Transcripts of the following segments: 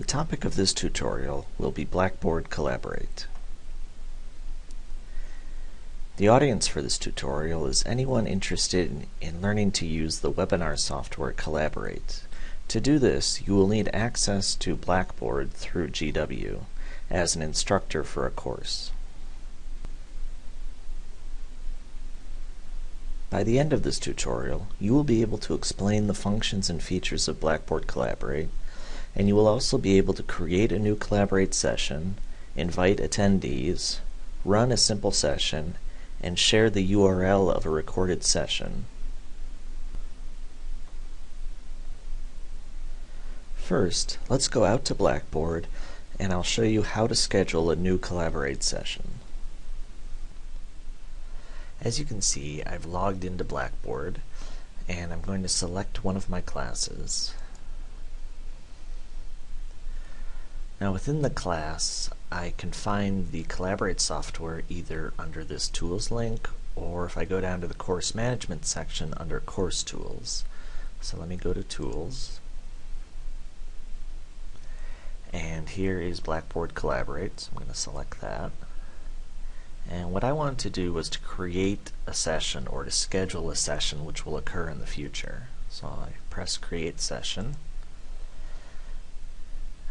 The topic of this tutorial will be Blackboard Collaborate. The audience for this tutorial is anyone interested in, in, learning to use the webinar software Collaborate. To do this, you will need access to Blackboard through GW as an instructor for a course. By the end of this tutorial, you will be able to explain the functions and features of Blackboard Collaborate, and you will also be able to create a new Collaborate session, invite attendees, run a simple session, and share the URL of a recorded session. First, let's go out to Blackboard and I'll show you how to schedule a new Collaborate session. As you can see, I've logged into Blackboard and I'm going to select one of my classes. Now within the class, I can find the Collaborate software either under this Tools link or if I go down to the Course Management section under Course Tools. So let me go to Tools. And here is Blackboard Collaborate, so I'm going to select that. And what I wanted to do was to create a session or to schedule a session which will occur in the future. So I press create session.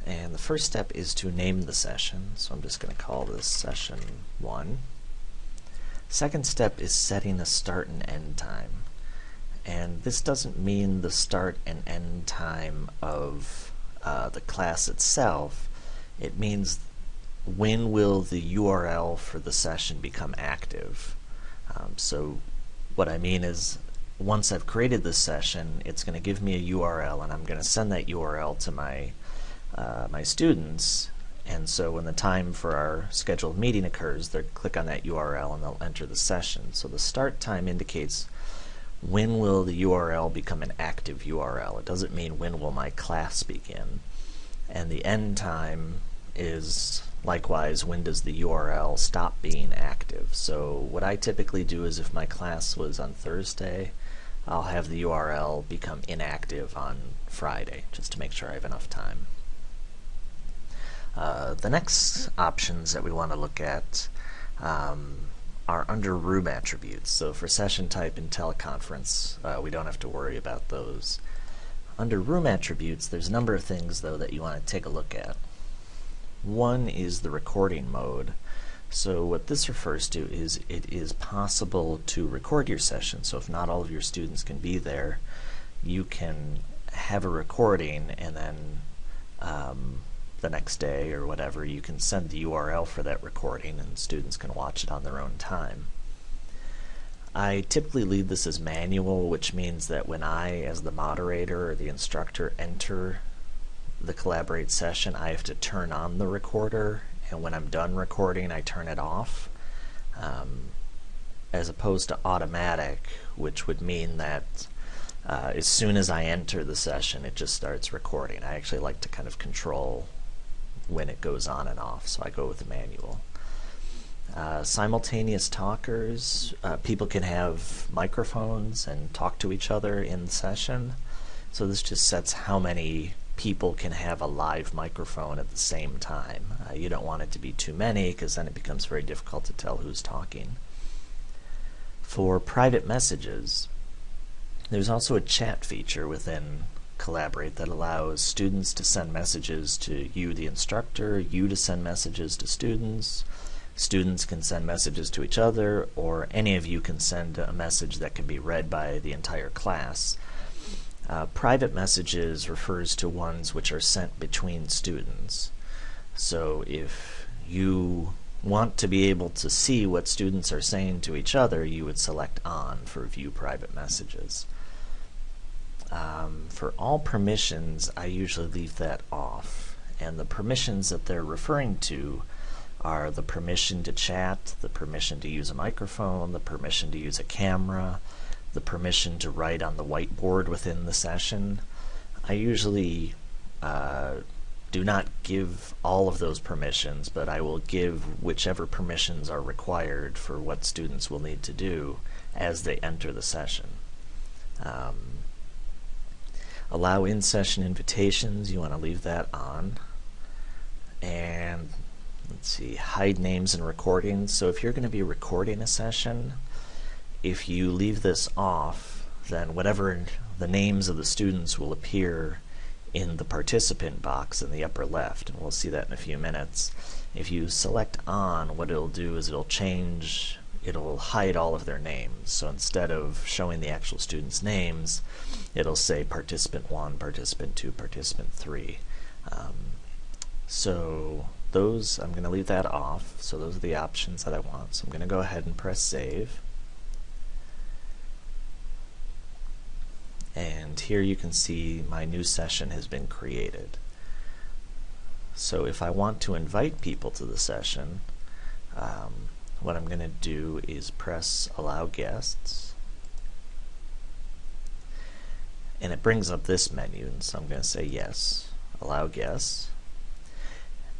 And the first step is to name the session. So I'm just going to call this session 1. Second step is setting a start and end time. And this doesn't mean the start and end time of uh, the class itself. It means when will the URL for the session become active? Um, so what I mean is once I've created this session, it's going to give me a URL and I'm going to send that URL to my uh, my students and so when the time for our scheduled meeting occurs, they'll click on that URL and they'll enter the session. So the start time indicates when will the URL become an active URL. It doesn't mean when will my class begin. And the end time is likewise when does the URL stop being active. So what I typically do is if my class was on Thursday, I'll have the URL become inactive on Friday just to make sure I have enough time. Uh, the next options that we want to look at um, are under room attributes. So for session type and teleconference, uh, we don't have to worry about those. Under room attributes, there's a number of things though that you want to take a look at. One is the recording mode. So what this refers to is it is possible to record your session. So if not all of your students can be there, you can have a recording and then um, the next day or whatever you can send the URL for that recording and students can watch it on their own time. I typically leave this as manual which means that when I as the moderator or the instructor enter the Collaborate session, I have to turn on the recorder, and when I'm done recording, I turn it off. Um, as opposed to automatic, which would mean that uh, as soon as I enter the session, it just starts recording. I actually like to kind of control when it goes on and off, so I go with the manual. Uh, simultaneous talkers, uh, people can have microphones and talk to each other in session. So this just sets how many people can have a live microphone at the same time. Uh, you don't want it to be too many because then it becomes very difficult to tell who's talking. For private messages, there's also a chat feature within Collaborate that allows students to send messages to you, the instructor, you to send messages to students, students can send messages to each other, or any of you can send a message that can be read by the entire class. Uh, private messages refers to ones which are sent between students. So if you want to be able to see what students are saying to each other, you would select on for view private messages. Um, for all permissions, I usually leave that off. And the permissions that they're referring to are the permission to chat, the permission to use a microphone, the permission to use a camera, the permission to write on the whiteboard within the session. I usually uh, do not give all of those permissions, but I will give whichever permissions are required for what students will need to do as they enter the session. Um, allow in-session invitations, you want to leave that on. and let's see, hide names and recordings. So if you're going to be recording a session, if you leave this off, then whatever the names of the students will appear in the participant box in the upper left, and we'll see that in a few minutes. If you select on, what it'll do is it'll change, it'll hide all of their names. So instead of showing the actual students' names, it'll say participant 1, participant 2, participant 3. Um, so those, I'm going to leave that off. So those are the options that I want. So I'm going to go ahead and press save. And here you can see my new session has been created. So if I want to invite people to the session, um, what I'm going to do is press allow guests. And it brings up this menu and so I'm going to say yes allow guests.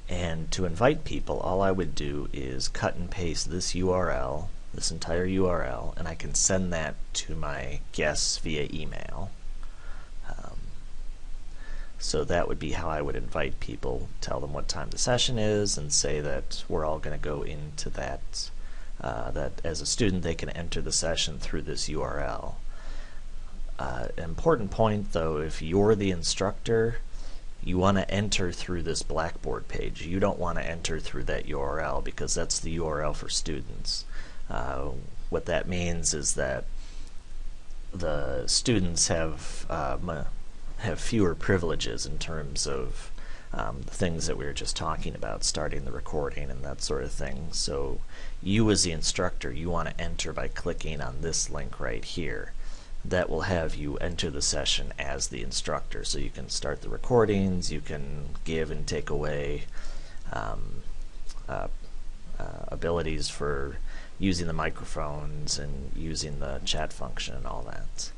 And to invite people all I would do is cut and paste this URL this entire URL and I can send that to my guests via email so that would be how I would invite people tell them what time the session is and say that we're all going to go into that uh, that as a student they can enter the session through this URL uh, important point though if you're the instructor you want to enter through this Blackboard page. You don't want to enter through that URL because that's the URL for students. Uh, what that means is that the students have um, have fewer privileges in terms of um, the things that we were just talking about, starting the recording and that sort of thing. So you as the instructor, you want to enter by clicking on this link right here. That will have you enter the session as the instructor. So you can start the recordings, you can give and take away um, uh, uh, abilities for using the microphones and using the chat function and all that.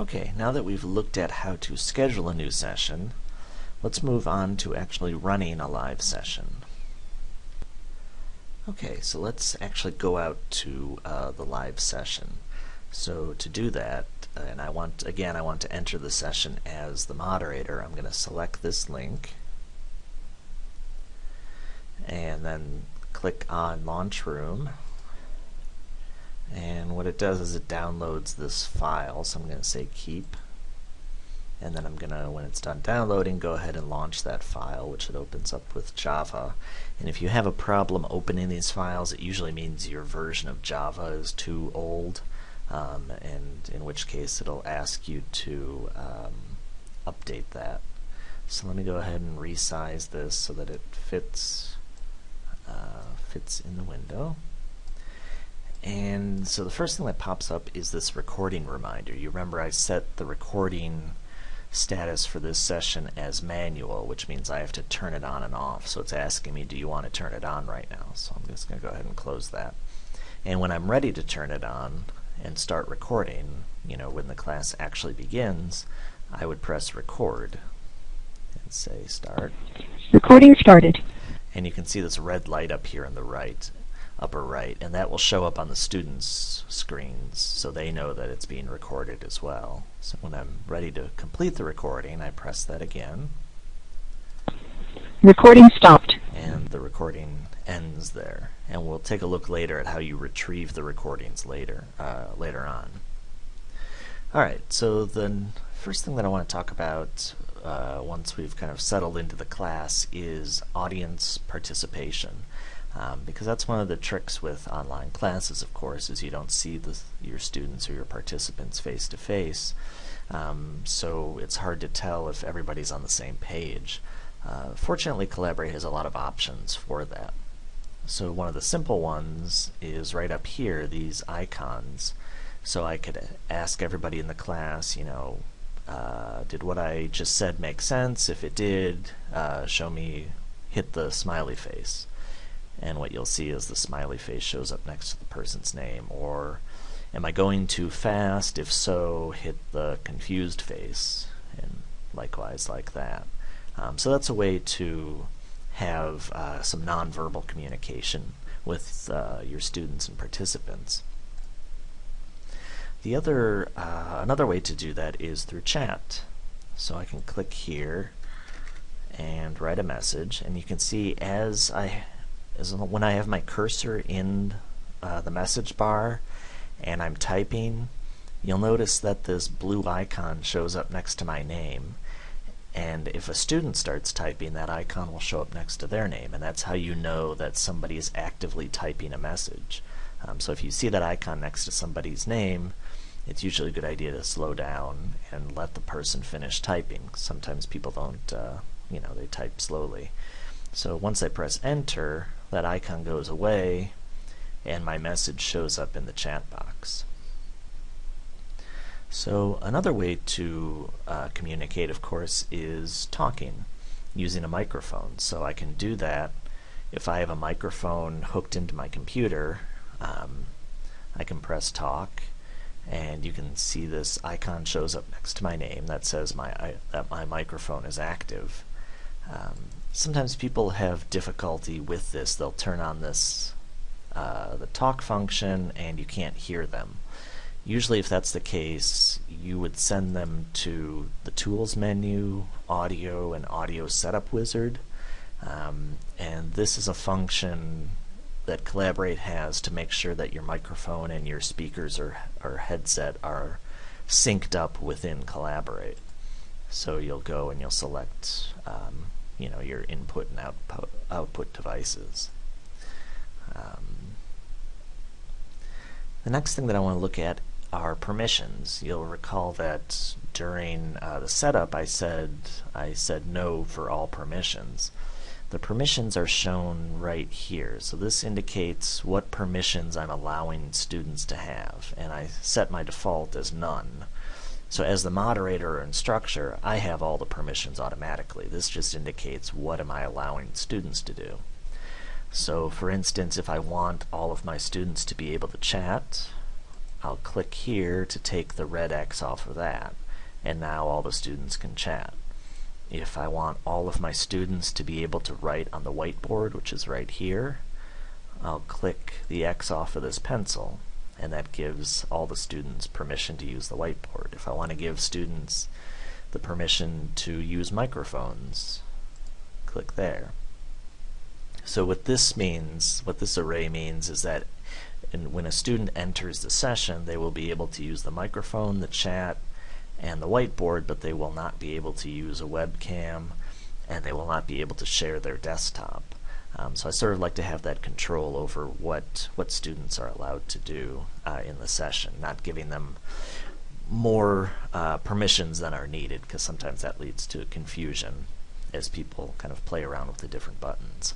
Okay, now that we've looked at how to schedule a new session, let's move on to actually running a live session. Okay, so let's actually go out to uh, the live session. So to do that, and I want, again, I want to enter the session as the moderator, I'm going to select this link and then click on Launch Room and what it does is it downloads this file. So I'm going to say keep. And then I'm gonna when it's done downloading go ahead and launch that file which it opens up with Java. And if you have a problem opening these files it usually means your version of Java is too old um, and in which case it'll ask you to um, update that. So let me go ahead and resize this so that it fits uh, fits in the window. And so the first thing that pops up is this recording reminder. You remember I set the recording status for this session as manual, which means I have to turn it on and off. So it's asking me, do you want to turn it on right now? So I'm just going to go ahead and close that. And when I'm ready to turn it on and start recording, you know, when the class actually begins, I would press record and say start. Recording started and you can see this red light up here on the right upper right and that will show up on the students screens so they know that it's being recorded as well. So when I'm ready to complete the recording I press that again. Recording stopped. And the recording ends there. And we'll take a look later at how you retrieve the recordings later uh, later on. Alright so the first thing that I want to talk about uh, once we've kind of settled into the class is audience participation. Um, because that's one of the tricks with online classes, of course, is you don't see the, your students or your participants face to face. Um, so it's hard to tell if everybody's on the same page. Uh, fortunately, Collaborate has a lot of options for that. So one of the simple ones is right up here, these icons. So I could ask everybody in the class, you know, uh, did what I just said make sense? If it did, uh, show me, hit the smiley face. And what you'll see is the smiley face shows up next to the person's name. Or am I going too fast? If so, hit the confused face. And likewise like that. Um, so that's a way to have uh, some nonverbal communication with uh, your students and participants. The other, uh, another way to do that is through chat. So I can click here and write a message. And you can see as I, as when I have my cursor in uh, the message bar and I'm typing, you'll notice that this blue icon shows up next to my name. And if a student starts typing, that icon will show up next to their name. And that's how you know that somebody is actively typing a message. Um, so if you see that icon next to somebody's name, it's usually a good idea to slow down and let the person finish typing. Sometimes people don't, uh, you know, they type slowly. So once I press enter, that icon goes away and my message shows up in the chat box. So another way to uh, communicate, of course, is talking using a microphone. So I can do that if I have a microphone hooked into my computer. Um, I can press talk, and you can see this icon shows up next to my name that says my that my microphone is active. Um, sometimes people have difficulty with this. They'll turn on this uh, the talk function, and you can't hear them. Usually if that's the case, you would send them to the Tools menu, Audio, and Audio Setup Wizard. Um, and this is a function that Collaborate has to make sure that your microphone and your speakers or, or headset are synced up within Collaborate. So you'll go and you'll select um, you know, your input and output, output devices. Um, the next thing that I want to look at are permissions. You'll recall that during uh, the setup I said I said no for all permissions. The permissions are shown right here. So this indicates what permissions I'm allowing students to have. And I set my default as none. So as the moderator or instructor, I have all the permissions automatically. This just indicates what am I allowing students to do. So for instance, if I want all of my students to be able to chat, I'll click here to take the red X off of that and now all the students can chat. If I want all of my students to be able to write on the whiteboard, which is right here, I'll click the X off of this pencil and that gives all the students permission to use the whiteboard. If I want to give students the permission to use microphones, click there. So what this means, what this array means is that and when a student enters the session, they will be able to use the microphone, the chat, and the whiteboard, but they will not be able to use a webcam, and they will not be able to share their desktop. Um, so I sort of like to have that control over what what students are allowed to do uh, in the session, not giving them more uh, permissions than are needed, because sometimes that leads to confusion as people kind of play around with the different buttons.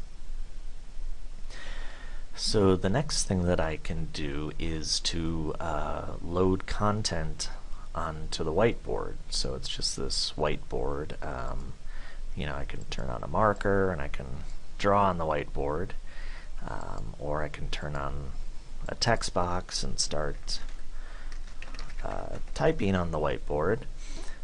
So the next thing that I can do is to uh, load content onto the whiteboard. So it's just this whiteboard. Um, you know, I can turn on a marker and I can draw on the whiteboard, um, or I can turn on a text box and start uh, typing on the whiteboard.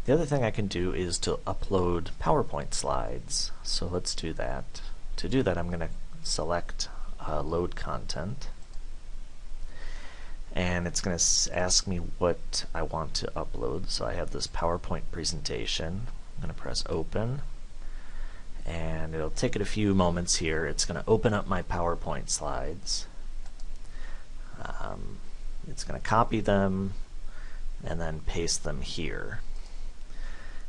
The other thing I can do is to upload PowerPoint slides. So let's do that. To do that, I'm going to select uh, load content and it's going to ask me what I want to upload so I have this PowerPoint presentation I'm going to press open and it'll take it a few moments here it's going to open up my PowerPoint slides um, it's going to copy them and then paste them here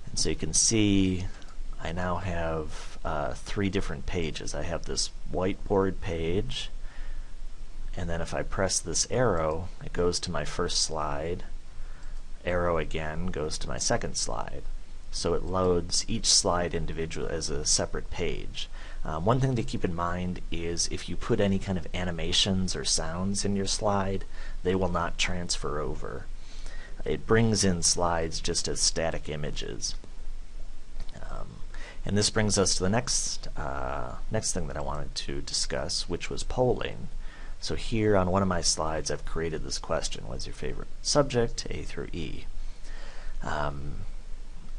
and so you can see I now have uh, three different pages. I have this whiteboard page, and then if I press this arrow, it goes to my first slide. Arrow again goes to my second slide. So it loads each slide individually as a separate page. Um, one thing to keep in mind is if you put any kind of animations or sounds in your slide, they will not transfer over. It brings in slides just as static images. And this brings us to the next uh, next thing that I wanted to discuss, which was polling. So here on one of my slides, I've created this question: What's your favorite subject, A through E? Um,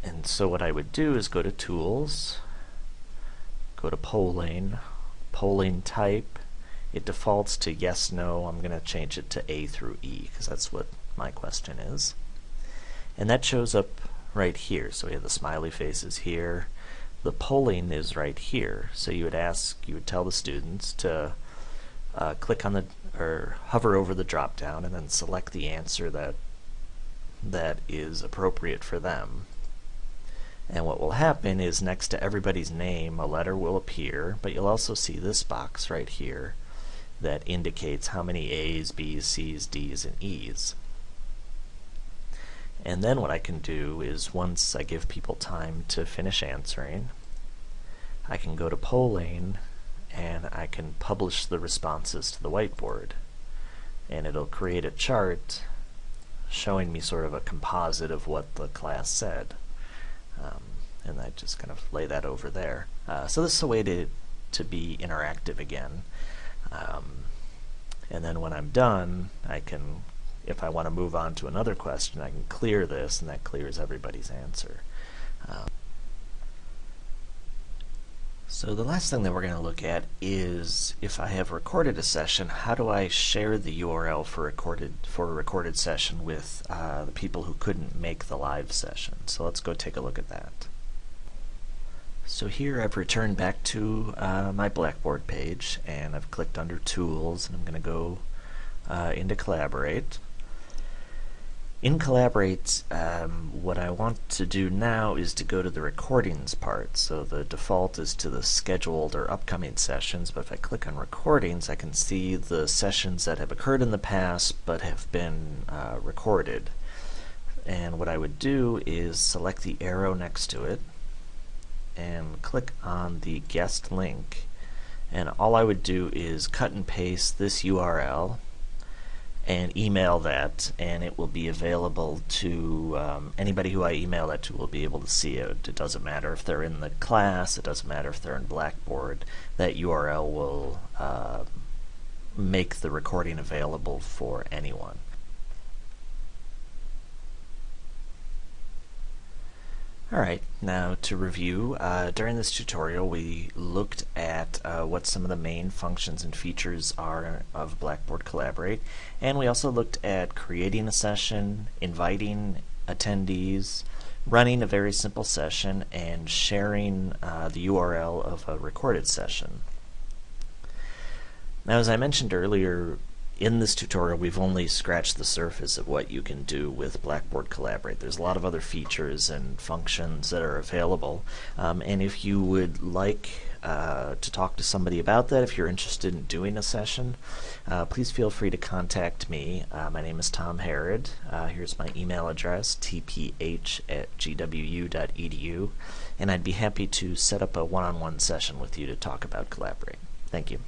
and so what I would do is go to Tools, go to Polling, Polling Type. It defaults to yes, no. I'm going to change it to A through E because that's what my question is. And that shows up right here. So we have the smiley faces here the polling is right here. So you would ask, you would tell the students to uh, click on the or hover over the drop down and then select the answer that that is appropriate for them. And what will happen is next to everybody's name, a letter will appear, but you'll also see this box right here that indicates how many A's, B's, C's, D's, and E's. And then what I can do is once I give people time to finish answering, I can go to polling and I can publish the responses to the whiteboard. And it'll create a chart showing me sort of a composite of what the class said. Um, and I just kind of lay that over there. Uh, so this is a way to, to be interactive again. Um, and then when I'm done, I can, if I want to move on to another question, I can clear this, and that clears everybody's answer. Um, so the last thing that we're going to look at is if I have recorded a session, how do I share the URL for recorded for a recorded session with uh, the people who couldn't make the live session? So let's go take a look at that. So here I've returned back to uh, my Blackboard page and I've clicked under Tools and I'm going to go uh, into Collaborate. In Collaborate, um, what I want to do now is to go to the recordings part. So the default is to the scheduled or upcoming sessions, but if I click on recordings, I can see the sessions that have occurred in the past but have been uh, recorded. And what I would do is select the arrow next to it and click on the guest link. And all I would do is cut and paste this URL and email that and it will be available to um, anybody who I email that to will be able to see it. It doesn't matter if they're in the class, it doesn't matter if they're in Blackboard, that URL will uh, make the recording available for anyone. Alright, now to review, uh, during this tutorial we looked at uh, what some of the main functions and features are of Blackboard Collaborate, and we also looked at creating a session, inviting attendees, running a very simple session, and sharing uh, the URL of a recorded session. Now as I mentioned earlier, in this tutorial we've only scratched the surface of what you can do with Blackboard Collaborate. There's a lot of other features and functions that are available um, and if you would like uh, to talk to somebody about that, if you're interested in doing a session, uh, please feel free to contact me. Uh, my name is Tom Harrod. Uh, here's my email address, tph at gwu.edu, and I'd be happy to set up a one-on-one -on -one session with you to talk about Collaborate. Thank you.